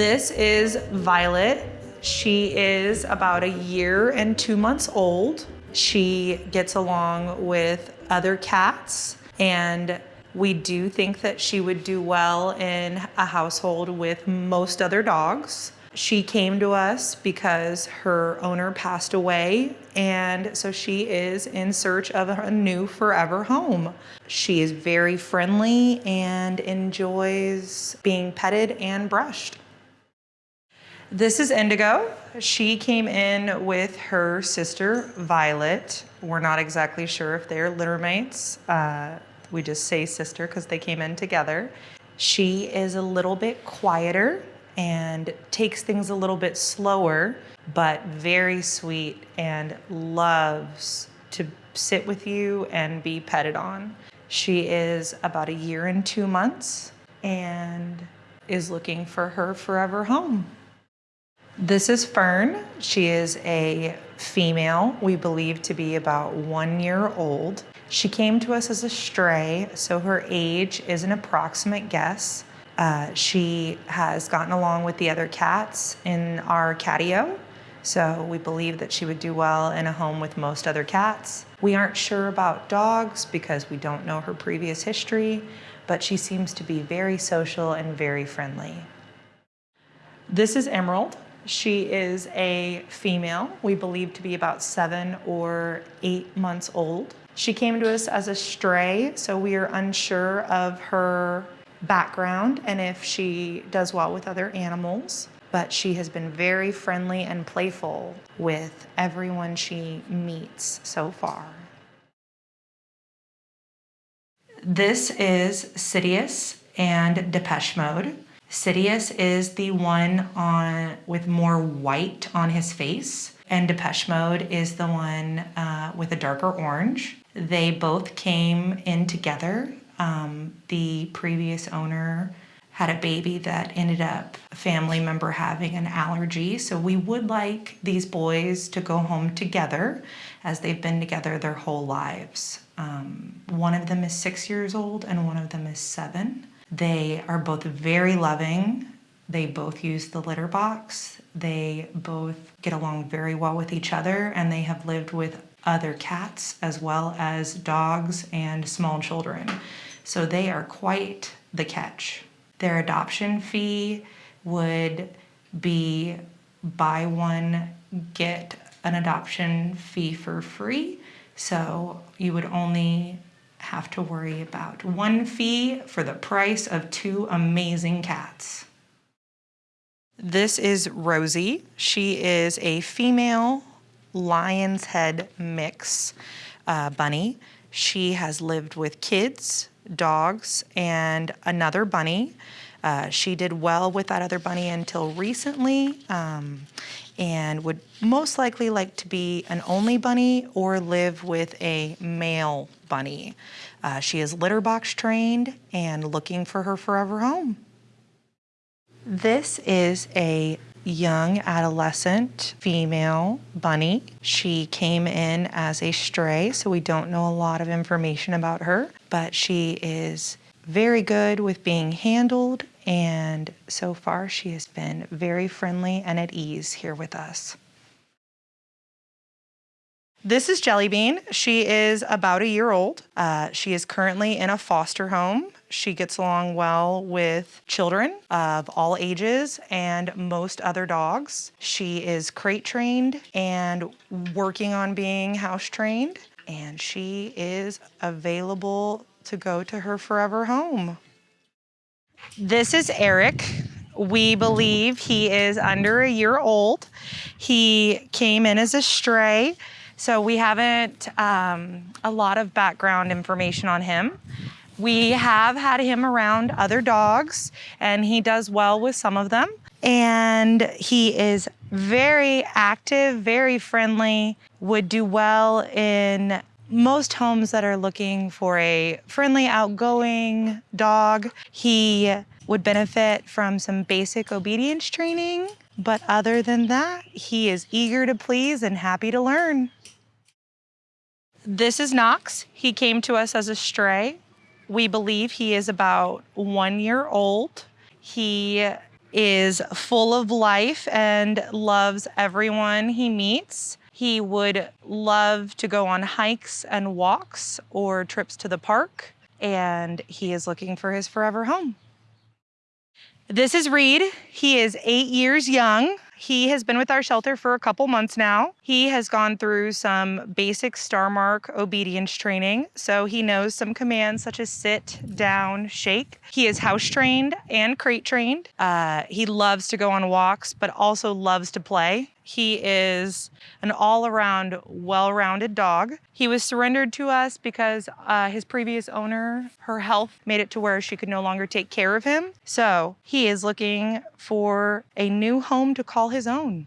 This is Violet. She is about a year and two months old. She gets along with other cats and we do think that she would do well in a household with most other dogs. She came to us because her owner passed away, and so she is in search of a new forever home. She is very friendly and enjoys being petted and brushed. This is Indigo. She came in with her sister, Violet. We're not exactly sure if they're littermates. Uh, we just say sister because they came in together. She is a little bit quieter and takes things a little bit slower, but very sweet and loves to sit with you and be petted on. She is about a year and two months and is looking for her forever home. This is Fern. She is a female, we believe to be about one year old. She came to us as a stray, so her age is an approximate guess. Uh, she has gotten along with the other cats in our catio, so we believe that she would do well in a home with most other cats. We aren't sure about dogs because we don't know her previous history, but she seems to be very social and very friendly. This is Emerald. She is a female, we believe to be about seven or eight months old. She came to us as a stray, so we are unsure of her background and if she does well with other animals. But she has been very friendly and playful with everyone she meets so far. This is Sidious and Depeche Mode. Sidious is the one on with more white on his face, and Depeche Mode is the one uh, with a darker orange. They both came in together um, the previous owner had a baby that ended up a family member having an allergy. So we would like these boys to go home together as they've been together their whole lives. Um, one of them is six years old and one of them is seven. They are both very loving. They both use the litter box. They both get along very well with each other and they have lived with other cats as well as dogs and small children. So they are quite the catch. Their adoption fee would be buy one, get an adoption fee for free. So you would only have to worry about one fee for the price of two amazing cats. This is Rosie. She is a female lion's head mix uh, bunny. She has lived with kids, dogs, and another bunny. Uh, she did well with that other bunny until recently um, and would most likely like to be an only bunny or live with a male bunny. Uh, she is litter box trained and looking for her forever home. This is a young adolescent female bunny. She came in as a stray, so we don't know a lot of information about her, but she is very good with being handled and so far she has been very friendly and at ease here with us. This is Jellybean. She is about a year old. Uh, she is currently in a foster home. She gets along well with children of all ages and most other dogs. She is crate trained and working on being house trained. And she is available to go to her forever home. This is Eric. We believe he is under a year old. He came in as a stray so we haven't um, a lot of background information on him. We have had him around other dogs and he does well with some of them. And he is very active, very friendly, would do well in most homes that are looking for a friendly, outgoing dog. He would benefit from some basic obedience training, but other than that, he is eager to please and happy to learn. This is Knox. He came to us as a stray. We believe he is about one year old. He is full of life and loves everyone he meets. He would love to go on hikes and walks or trips to the park, and he is looking for his forever home. This is Reed. He is eight years young. He has been with our shelter for a couple months now. He has gone through some basic Star Mark obedience training, so he knows some commands such as sit, down, shake. He is house trained and crate trained. Uh, he loves to go on walks, but also loves to play. He is an all around, well rounded dog. He was surrendered to us because uh, his previous owner, her health made it to where she could no longer take care of him. So he is looking for a new home to call his own.